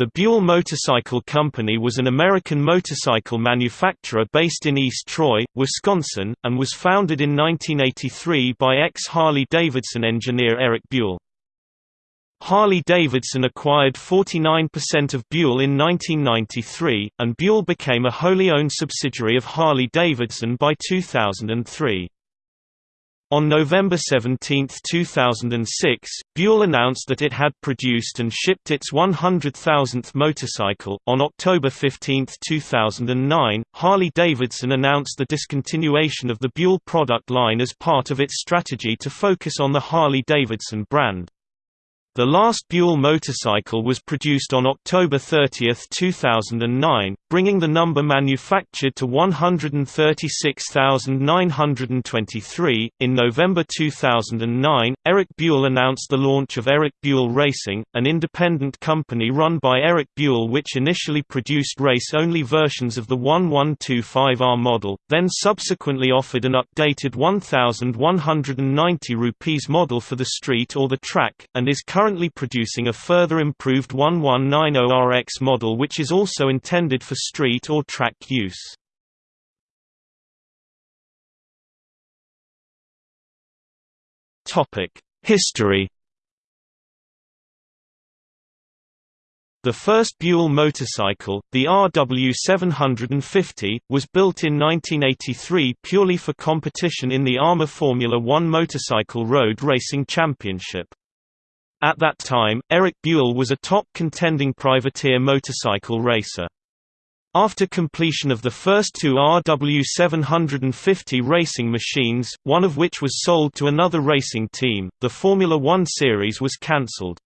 The Buell Motorcycle Company was an American motorcycle manufacturer based in East Troy, Wisconsin, and was founded in 1983 by ex-Harley-Davidson engineer Eric Buell. Harley-Davidson acquired 49% of Buell in 1993, and Buell became a wholly owned subsidiary of Harley-Davidson by 2003. On November 17, 2006, Buell announced that it had produced and shipped its 100,000th motorcycle. On October 15, 2009, Harley-Davidson announced the discontinuation of the Buell product line as part of its strategy to focus on the Harley-Davidson brand. The last Buell motorcycle was produced on October 30, 2009, bringing the number manufactured to 136,923. In November 2009, Eric Buell announced the launch of Eric Buell Racing, an independent company run by Eric Buell which initially produced race-only versions of the 1125R model, then subsequently offered an updated 1,190 rupees model for the street or the track, and is currently producing a further improved 1190RX model which is also intended for street or track use. History The first Buell motorcycle, the RW750, was built in 1983 purely for competition in the AMA Formula One Motorcycle Road Racing Championship. At that time, Eric Buell was a top contending privateer motorcycle racer. After completion of the first two RW750 racing machines, one of which was sold to another racing team, the Formula One series was cancelled.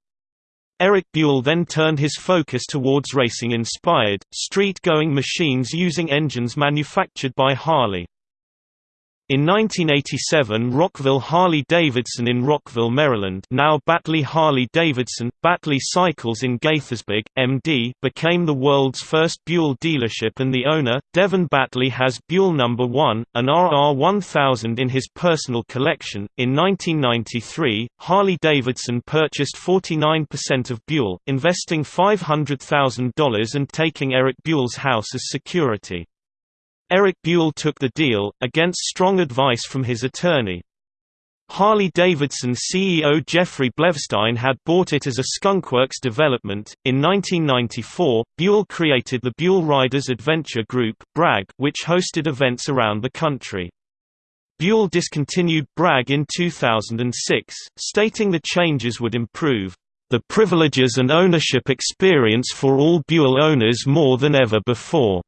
Eric Buell then turned his focus towards racing-inspired, street-going machines using engines manufactured by Harley. In 1987 Rockville Harley-Davidson in Rockville, Maryland now Battley Harley-Davidson, Battley Cycles in Gaithersburg, MD became the world's first Buell dealership and the owner, Devin Battley has Buell No. 1, an RR1000 in his personal collection. In 1993, Harley-Davidson purchased 49% of Buell, investing $500,000 and taking Eric Buell's house as security. Eric Buell took the deal, against strong advice from his attorney. Harley-Davidson CEO Jeffrey Bleustein had bought it as a skunkworks development. In 1994, Buell created the Buell Riders Adventure Group (BRAG), which hosted events around the country. Buell discontinued BRAG in 2006, stating the changes would improve the privileges and ownership experience for all Buell owners more than ever before.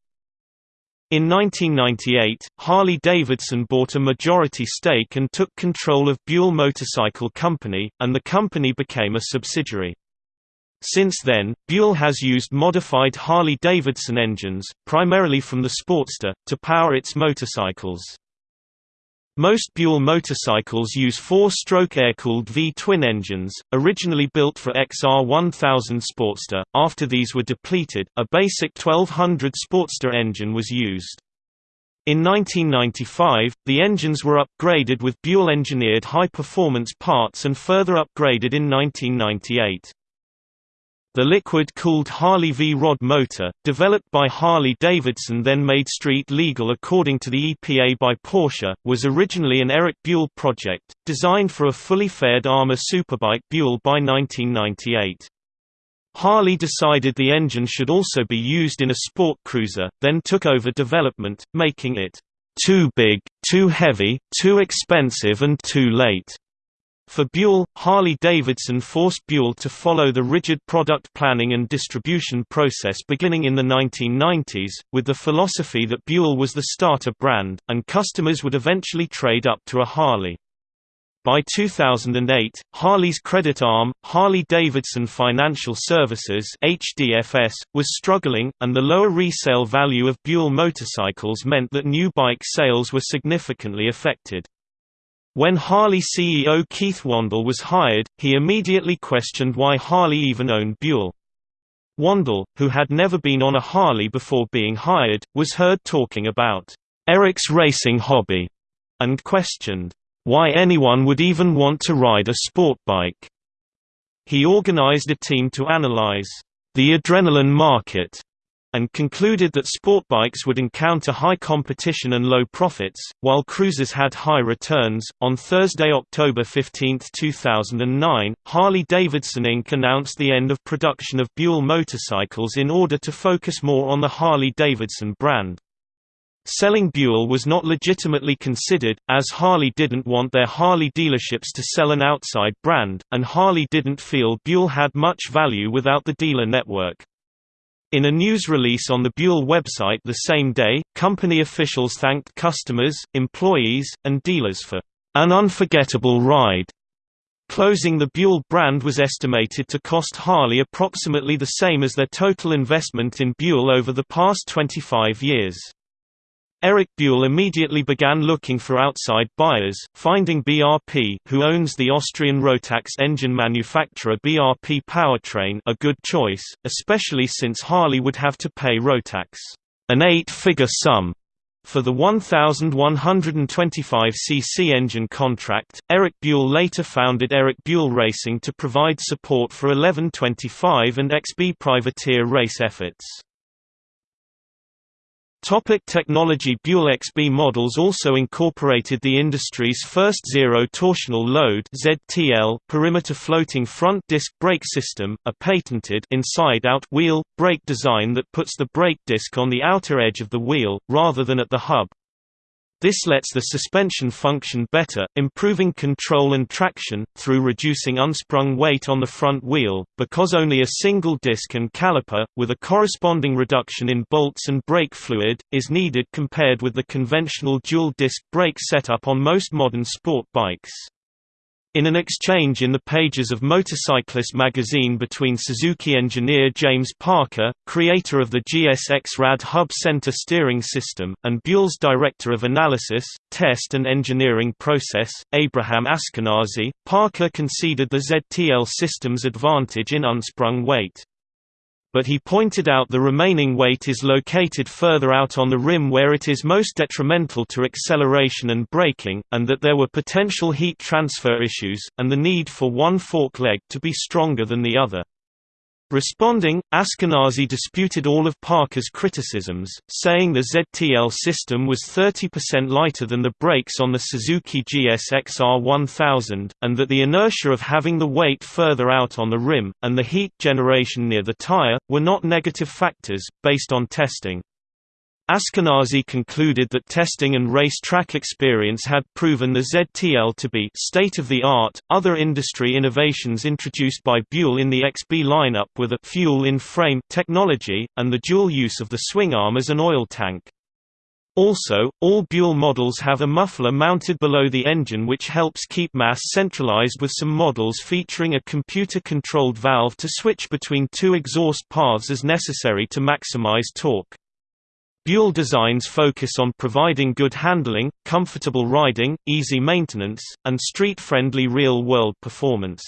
In 1998, Harley-Davidson bought a majority stake and took control of Buell Motorcycle Company, and the company became a subsidiary. Since then, Buell has used modified Harley-Davidson engines, primarily from the Sportster, to power its motorcycles. Most Buell motorcycles use four-stroke air-cooled V-twin engines, originally built for XR1000 Sportster. After these were depleted, a basic 1200 Sportster engine was used. In 1995, the engines were upgraded with Buell-engineered high-performance parts and further upgraded in 1998. The liquid-cooled Harley V-Rod motor, developed by Harley-Davidson then made street legal according to the EPA by Porsche, was originally an Eric Buell project, designed for a fully faired AMA Superbike Buell by 1998. Harley decided the engine should also be used in a sport cruiser, then took over development, making it too big, too heavy, too expensive and too late. For Buell, Harley-Davidson forced Buell to follow the rigid product planning and distribution process beginning in the 1990s, with the philosophy that Buell was the starter brand, and customers would eventually trade up to a Harley. By 2008, Harley's credit arm, Harley-Davidson Financial Services HDFS, was struggling, and the lower resale value of Buell motorcycles meant that new bike sales were significantly affected. When Harley CEO Keith Wandell was hired, he immediately questioned why Harley even owned Buell. Wandell, who had never been on a Harley before being hired, was heard talking about Eric's racing hobby, and questioned why anyone would even want to ride a sport bike. He organized a team to analyze the adrenaline market and concluded that sport bikes would encounter high competition and low profits, while cruisers had high returns. On Thursday, October 15, 2009, Harley Davidson Inc. announced the end of production of Buell motorcycles in order to focus more on the Harley Davidson brand. Selling Buell was not legitimately considered, as Harley didn't want their Harley dealerships to sell an outside brand, and Harley didn't feel Buell had much value without the dealer network. In a news release on the Buell website the same day, company officials thanked customers, employees, and dealers for an unforgettable ride. Closing the Buell brand was estimated to cost Harley approximately the same as their total investment in Buell over the past 25 years. Eric Buell immediately began looking for outside buyers, finding BRP who owns the Austrian Rotax engine manufacturer BRP Powertrain a good choice, especially since Harley would have to pay Rotax an eight-figure sum for the 1125cc engine contract, Eric Buell later founded Eric Buell Racing to provide support for 1125 and XB privateer race efforts. Topic technology Buell XB models also incorporated the industry's first zero-torsional load ZTL perimeter floating front disc brake system, a patented inside-out wheel, brake design that puts the brake disc on the outer edge of the wheel, rather than at the hub. This lets the suspension function better, improving control and traction, through reducing unsprung weight on the front wheel, because only a single disc and caliper, with a corresponding reduction in bolts and brake fluid, is needed compared with the conventional dual-disc brake setup on most modern sport bikes. In an exchange in the pages of Motorcyclist magazine between Suzuki engineer James Parker, creator of the GSX Rad Hub Center steering system, and Buell's director of analysis, test and engineering process, Abraham Ashkenazi, Parker conceded the ZTL system's advantage in unsprung weight but he pointed out the remaining weight is located further out on the rim where it is most detrimental to acceleration and braking, and that there were potential heat transfer issues, and the need for one fork leg to be stronger than the other. Responding, Ashkenazi disputed all of Parker's criticisms, saying the ZTL system was 30% lighter than the brakes on the Suzuki GSX R1000, and that the inertia of having the weight further out on the rim, and the heat generation near the tire, were not negative factors, based on testing. Ashkenazi concluded that testing and race track experience had proven the ZTL to be state-of-the-art. Other industry innovations introduced by Buell in the XB lineup were the fuel-in-frame technology, and the dual use of the swing arm as an oil tank. Also, all Buell models have a muffler mounted below the engine which helps keep mass centralized with some models featuring a computer-controlled valve to switch between two exhaust paths as necessary to maximize torque. Buell designs focus on providing good handling, comfortable riding, easy maintenance, and street-friendly real-world performance.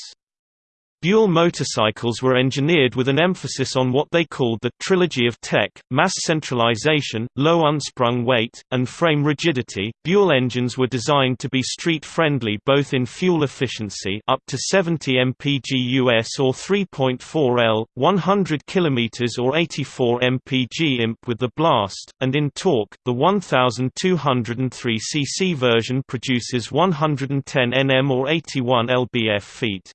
Buell motorcycles were engineered with an emphasis on what they called the «trilogy of tech», mass centralization, low unsprung weight, and frame rigidity. Buell engines were designed to be street-friendly both in fuel efficiency up to 70 mpg US or 3.4 L, 100 km or 84 mpg imp with the blast, and in torque, the 1203 cc version produces 110 Nm or 81 lbf feet.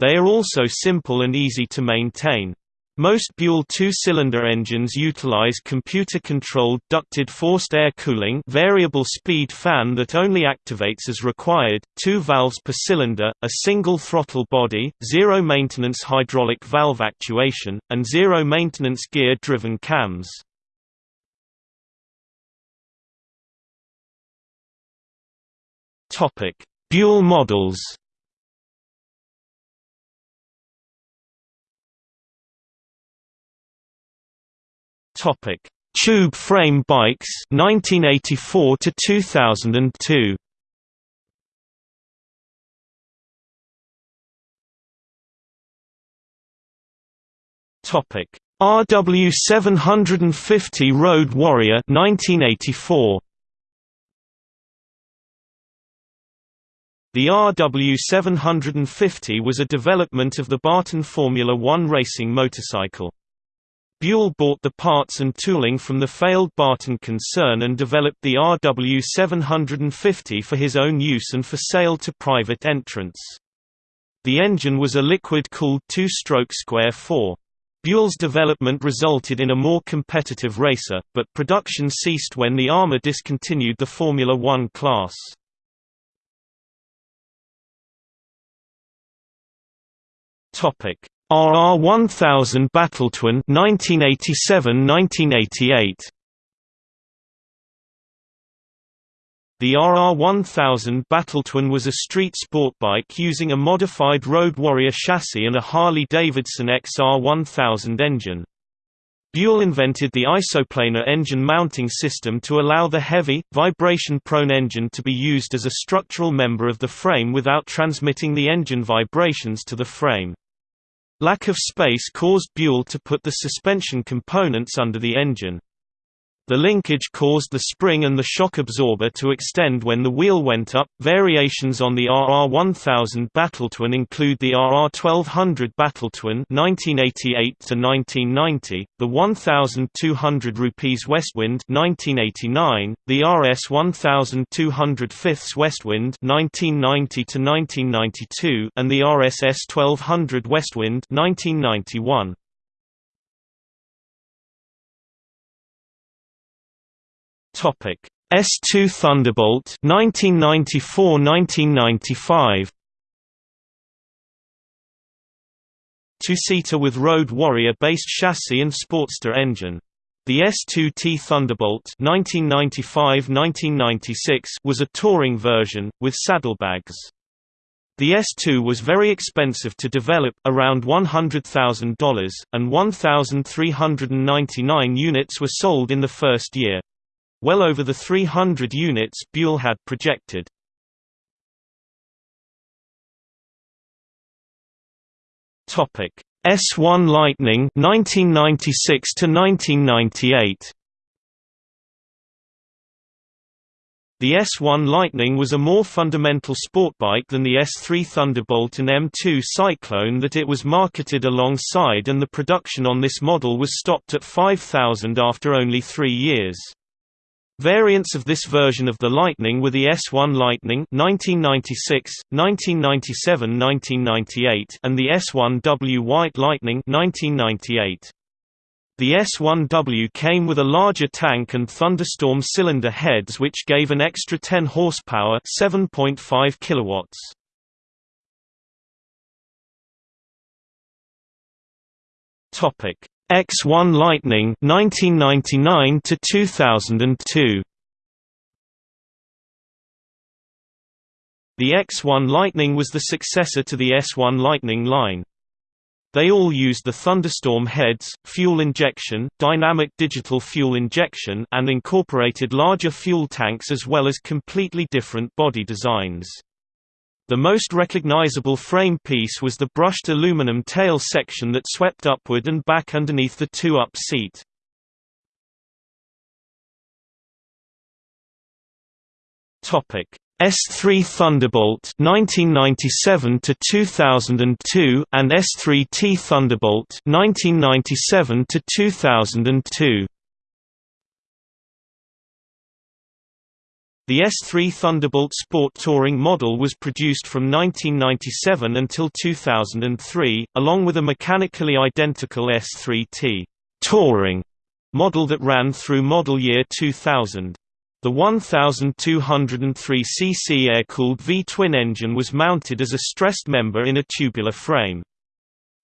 They are also simple and easy to maintain. Most Buell two-cylinder engines utilize computer-controlled ducted forced air cooling variable speed fan that only activates as required, two valves per cylinder, a single throttle body, zero-maintenance hydraulic valve actuation, and zero-maintenance gear-driven cams. Buell models Topic: Tube frame bikes 1984 to 2002. Topic: RW 750 Road Warrior 1984. The RW750 was a development of the Barton Formula One racing motorcycle. Buell bought the parts and tooling from the failed Barton concern and developed the RW750 for his own use and for sale to private entrants. The engine was a liquid-cooled two-stroke square 4. Buell's development resulted in a more competitive racer, but production ceased when the AMA discontinued the Formula One class. Topic: RR1000 Battletwin 1987-1988. The RR1000 Battletwin was a street sport bike using a modified Road Warrior chassis and a Harley-Davidson XR1000 engine. Buell invented the isoplanar engine mounting system to allow the heavy, vibration-prone engine to be used as a structural member of the frame without transmitting the engine vibrations to the frame. Lack of space caused Buell to put the suspension components under the engine. The linkage caused the spring and the shock absorber to extend when the wheel went up. Variations on the RR1000 Battletwin include the RR1200 Battletwin (1988 to 1990), the 1200 rupees Westwind (1989), the RS 1200 Fifths Westwind (1990 to 1992), and the RSS 1200 Westwind (1991). Topic: S2 Thunderbolt 1994-1995. Two-seater with Road Warrior-based chassis and Sportster engine. The S2T Thunderbolt 1995-1996 was a touring version, with saddlebags. The S2 was very expensive to develop around $100,000, and 1,399 units were sold in the first year well over the 300 units Buell had projected. Topic: S1 Lightning 1996 to 1998. The S1 Lightning was a more fundamental sport bike than the S3 Thunderbolt and M2 Cyclone that it was marketed alongside and the production on this model was stopped at 5,000 after only three years. Variants of this version of the Lightning were the S1 Lightning 1996, 1997–1998 and the S1W White Lightning 1998. The S1W came with a larger tank and thunderstorm cylinder heads which gave an extra 10 horsepower 7.5 kilowatts. Topic X1 Lightning 1999 to 2002 The X1 Lightning was the successor to the S1 Lightning line. They all used the Thunderstorm heads, fuel injection, dynamic digital fuel injection and incorporated larger fuel tanks as well as completely different body designs. The most recognizable frame piece was the brushed aluminum tail section that swept upward and back underneath the two-up seat. S3 Thunderbolt 1997 to 2002 and S3T Thunderbolt 1997 to 2002 The S3 Thunderbolt Sport Touring model was produced from 1997 until 2003, along with a mechanically identical S3T Touring model that ran through model year 2000. The 1203 cc air-cooled V-twin engine was mounted as a stressed member in a tubular frame.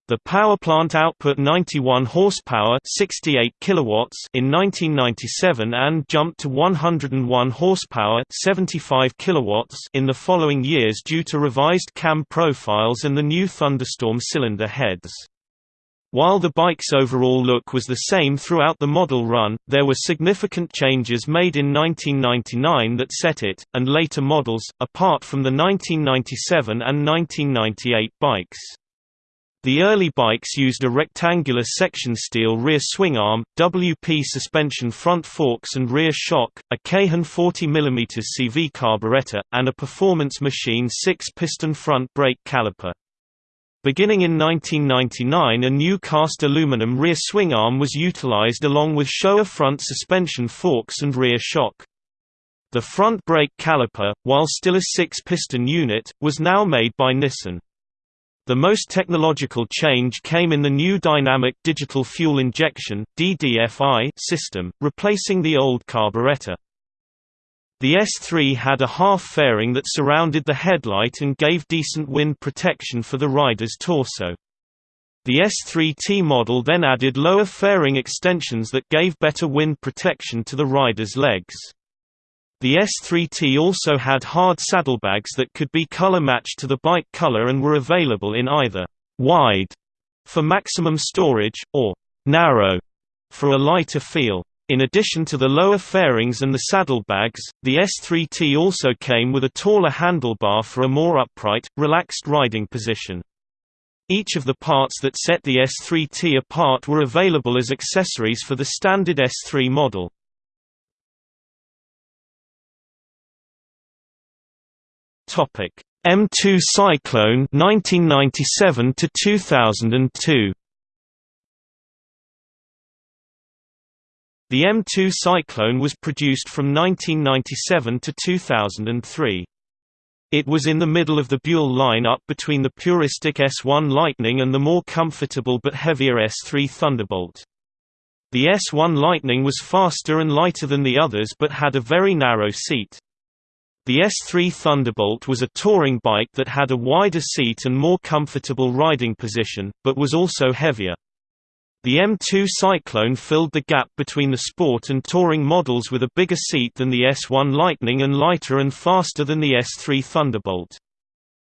The power plant output 91 horsepower, 68 kilowatts in 1997 and jumped to 101 horsepower, 75 kilowatts in the following years due to revised cam profiles and the new Thunderstorm cylinder heads. While the bike's overall look was the same throughout the model run, there were significant changes made in 1999 that set it, and later models, apart from the 1997 and 1998 bikes. The early bikes used a rectangular section steel rear swing arm, WP suspension front forks and rear shock, a Keihin 40 mm CV carburetor, and a performance machine 6-piston front brake caliper. Beginning in 1999 a new cast aluminum rear swing arm was utilized along with Showa front suspension forks and rear shock. The front brake caliper, while still a six-piston unit, was now made by Nissin. The most technological change came in the new Dynamic Digital Fuel Injection (DDFI) system, replacing the old carburetor. The S3 had a half fairing that surrounded the headlight and gave decent wind protection for the rider's torso. The S3T model then added lower fairing extensions that gave better wind protection to the rider's legs. The S3T also had hard saddlebags that could be color matched to the bike color and were available in either wide for maximum storage, or narrow for a lighter feel. In addition to the lower fairings and the saddlebags, the S3T also came with a taller handlebar for a more upright, relaxed riding position. Each of the parts that set the S3T apart were available as accessories for the standard S3 model. Topic: M2 Cyclone 1997 to 2002. The M2 Cyclone was produced from 1997 to 2003. It was in the middle of the Buell lineup between the puristic S1 Lightning and the more comfortable but heavier S3 Thunderbolt. The S1 Lightning was faster and lighter than the others but had a very narrow seat. The S3 Thunderbolt was a touring bike that had a wider seat and more comfortable riding position, but was also heavier. The M2 Cyclone filled the gap between the sport and touring models with a bigger seat than the S1 Lightning and lighter and faster than the S3 Thunderbolt.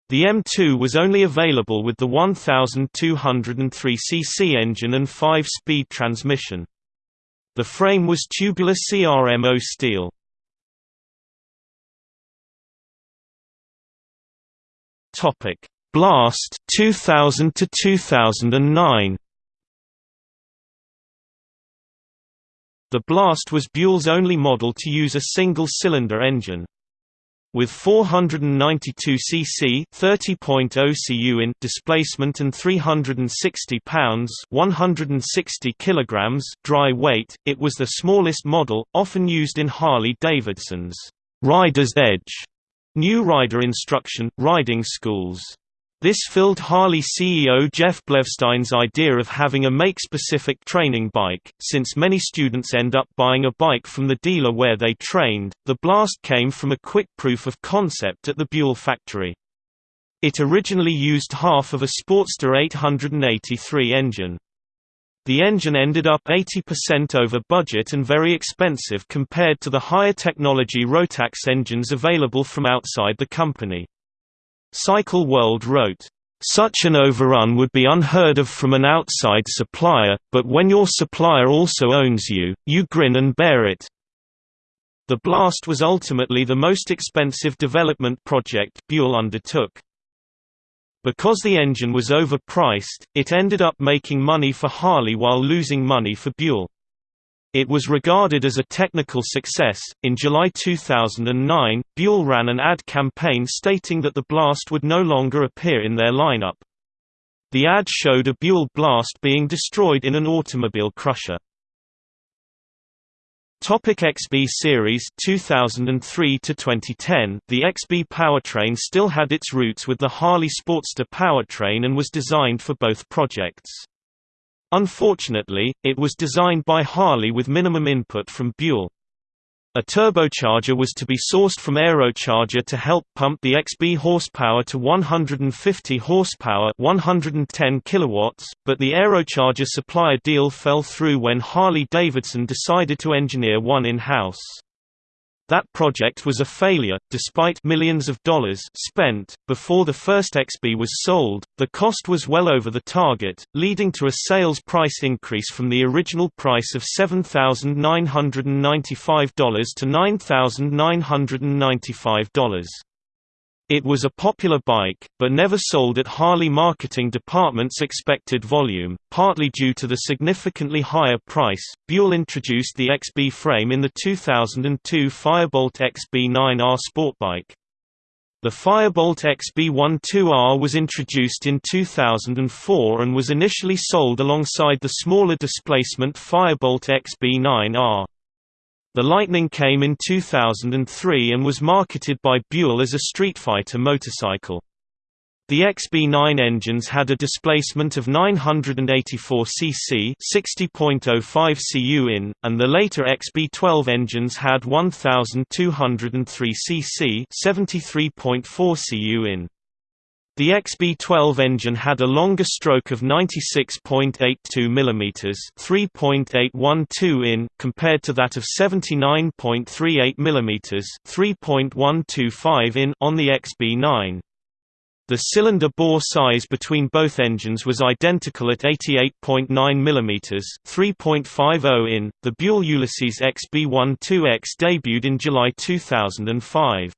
The M2 was only available with the 1203cc engine and 5-speed transmission. The frame was tubular CRMO steel. Topic: Blast 2000 to 2009. The Blast was Buell's only model to use a single-cylinder engine. With 492 cc 30.0 cu in displacement and 360 pounds 160 kilograms dry weight, it was the smallest model, often used in Harley-Davidson's Rider's Edge New rider instruction, riding schools. This filled Harley CEO Jeff Bleustein's idea of having a make-specific training bike, since many students end up buying a bike from the dealer where they trained. The Blast came from a quick proof of concept at the Buell factory. It originally used half of a Sportster 883 engine. The engine ended up 80% over budget and very expensive compared to the higher technology Rotax engines available from outside the company. Cycle World wrote, such an overrun would be unheard of from an outside supplier, but when your supplier also owns you, you grin and bear it. The Blast was ultimately the most expensive development project Buell undertook. Because the engine was overpriced, it ended up making money for Harley while losing money for Buell. It was regarded as a technical success. In July 2009, Buell ran an ad campaign stating that the Blast would no longer appear in their lineup. The ad showed a Buell Blast being destroyed in an automobile crusher. Topic XB series 2003 to 2010 The XB powertrain still had its roots with the Harley Sportster powertrain and was designed for both projects. Unfortunately, it was designed by Harley with minimum input from Buell. A turbocharger was to be sourced from Aerocharger to help pump the XB horsepower to 150 horsepower 110 kilowatts, but the Aerocharger supplier deal fell through when Harley-Davidson decided to engineer one in-house. That project was a failure, despite millions of dollars spent. Before the first XB was sold, the cost was well over the target, leading to a sales price increase from the original price of $7,995 to $9,995. It was a popular bike, but never sold at Harley marketing department's expected volume, partly due to the significantly higher price. Buell introduced the XB frame in the 2002 Firebolt XB9R Sportbike. The Firebolt XB12R was introduced in 2004 and was initially sold alongside the smaller displacement Firebolt XB9R. The Lightning came in 2003 and was marketed by Buell as a street fighter motorcycle. The XB9 engines had a displacement of 984 cc 60.05 cu in, and the later XB12 engines had 1203 cc 73.4 cu in. The XB12 engine had a longer stroke of 96.82 mm (3.812 in) compared to that of 79.38 mm (3.125 in) on the XB9. The cylinder bore size between both engines was identical at 88.9 mm (3.50 in). The Buell Ulysses XB12X debuted in July 2005.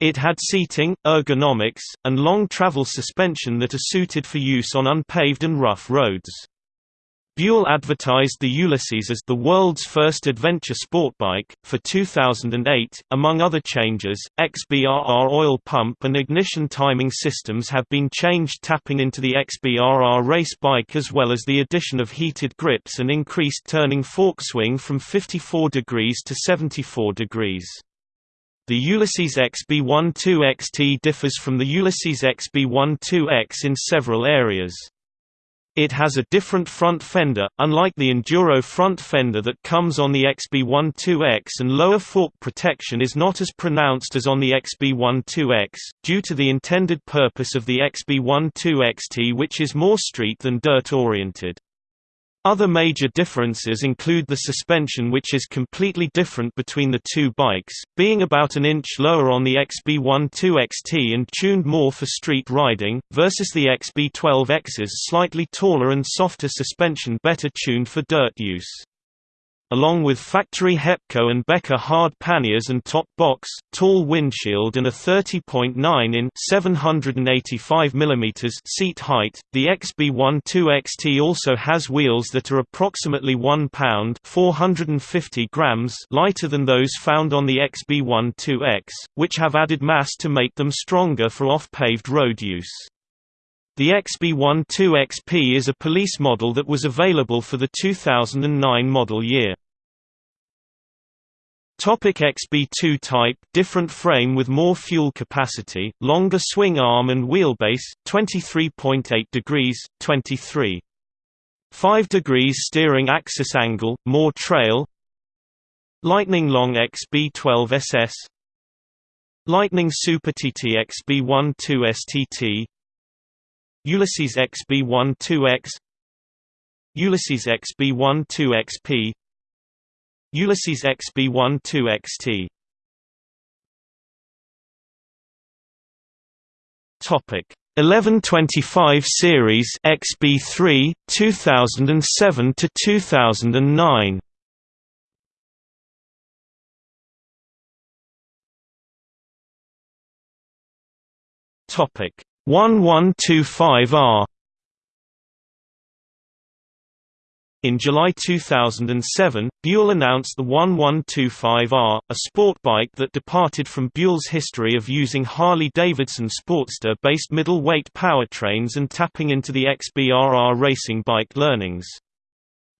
It had seating, ergonomics, and long travel suspension that are suited for use on unpaved and rough roads. Buell advertised the Ulysses as the world's first adventure sport bike. For 2008, among other changes, XBRR oil pump and ignition timing systems have been changed, tapping into the XBRR race bike as well as the addition of heated grips and increased turning fork swing from 54 degrees to 74 degrees. The Ulysses XB12XT differs from the Ulysses XB12X in several areas. It has a different front fender, unlike the Enduro front fender that comes on the XB12X and lower fork protection is not as pronounced as on the XB12X, due to the intended purpose of the XB12XT which is more street than dirt oriented. Other major differences include the suspension which is completely different between the two bikes, being about an inch lower on the XB12XT and tuned more for street riding, versus the XB12X's slightly taller and softer suspension better tuned for dirt use along with factory Hepco and Becker hard panniers and top box, tall windshield and a 30.9 in 785 mm seat height. The XB12XT also has wheels that are approximately 1 pound 450 grams lighter than those found on the XB12X, which have added mass to make them stronger for off-paved road use. The XB12XP is a police model that was available for the 2009 model year. Topic XB2 type different frame with more fuel capacity, longer swing arm and wheelbase, 23.8 degrees, 23. 5 degrees steering axis angle, more trail Lightning Long XB12SS Lightning Super TT XB12 STT Ulysses XB12X Ulysses XB12XP Ulysses XB12XT Topic 1125 series XB3 2007 to 2009 Topic 1125R In July 2007, Buell announced the 1125R, a sport bike that departed from Buell's history of using Harley-Davidson Sportster-based middle-weight powertrains and tapping into the XBRR racing bike learnings.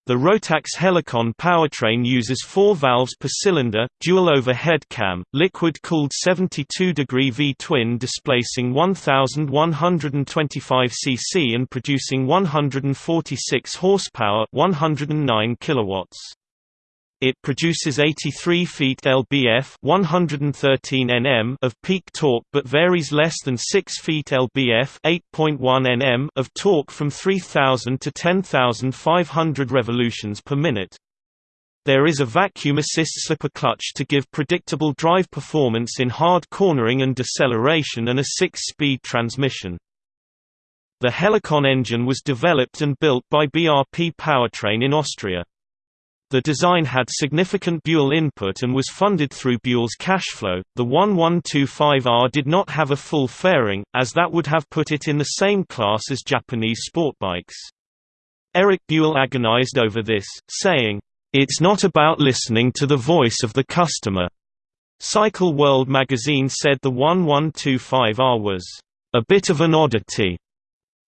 The Rotax Helicon powertrain uses four valves per cylinder, dual overhead cam, liquid-cooled 72-degree V-twin displacing 1,125 cc and producing 146 horsepower 109 kilowatts. It produces 83 feet lbf 113 Nm of peak torque but varies less than 6 feet lbf 8.1 Nm of torque from 3000 to 10500 revolutions per minute. There is a vacuum assist slipper clutch to give predictable drive performance in hard cornering and deceleration and a 6-speed transmission. The Helicon engine was developed and built by BRP Powertrain in Austria. The design had significant Buell input and was funded through Buell's cash flow. The 1125R did not have a full fairing, as that would have put it in the same class as Japanese sport bikes. Eric Buell agonized over this, saying, It's not about listening to the voice of the customer. Cycle World magazine said the 1125R was a bit of an oddity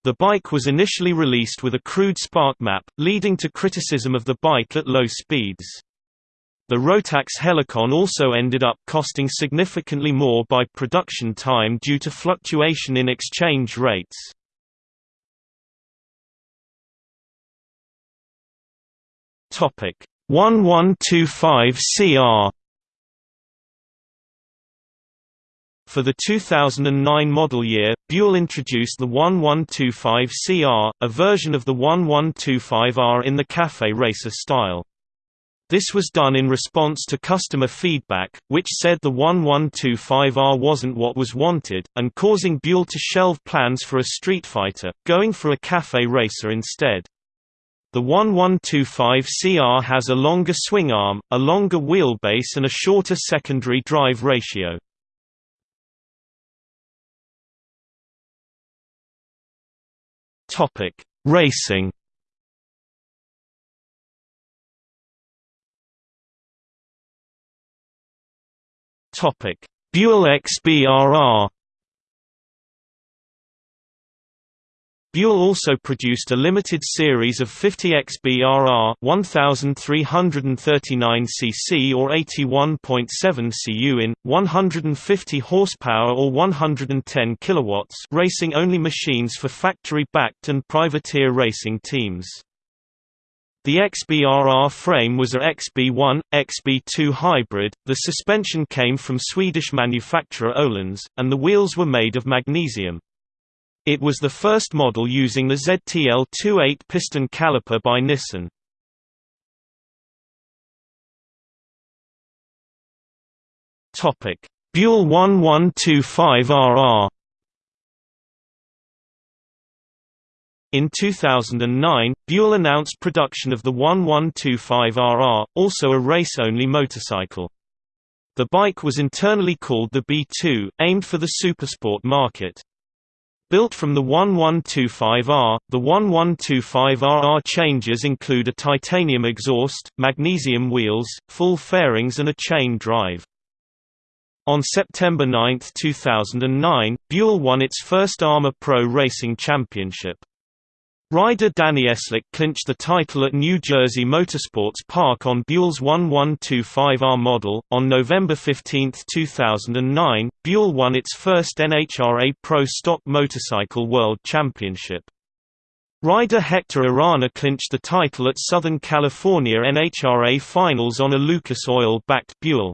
the bike was initially released with a crude spark map, leading to criticism of the bike at low speeds. The Rotax Helicon also ended up costing significantly more by production time due to fluctuation in exchange rates. Topic 1125 CR For the 2009 model year, Buell introduced the 1125CR, a version of the 1125R in the Cafe Racer style. This was done in response to customer feedback, which said the 1125R wasn't what was wanted, and causing Buell to shelve plans for a Street Fighter, going for a Cafe Racer instead. The 1125CR has a longer swing arm, a longer wheelbase and a shorter secondary drive ratio. Topic: Racing. Topic: Buell XBRR. Buell also produced a limited series of 50 XBRR 1339 cc or 81.7 cu in 150 horsepower or 110 kilowatts racing only machines for factory-backed and privateer racing teams. The XBRR frame was a XB1, XB2 hybrid, the suspension came from Swedish manufacturer Öhlins, and the wheels were made of magnesium. It was the first model using the ZTL-28 piston caliper by Nissin. Buell 1125RR In 2009, Buell announced production of the 1125RR, also a race-only motorcycle. The bike was internally called the B2, aimed for the supersport market. Built from the 1125R, the 1125RR changes include a titanium exhaust, magnesium wheels, full fairings and a chain drive. On September 9, 2009, Buell won its first AMA Pro Racing Championship. Rider Danny Eslick clinched the title at New Jersey Motorsports Park on Buell's 1125R model. On November 15, 2009, Buell won its first NHRA Pro Stock Motorcycle World Championship. Rider Hector Arana clinched the title at Southern California NHRA Finals on a Lucas Oil-backed Buell.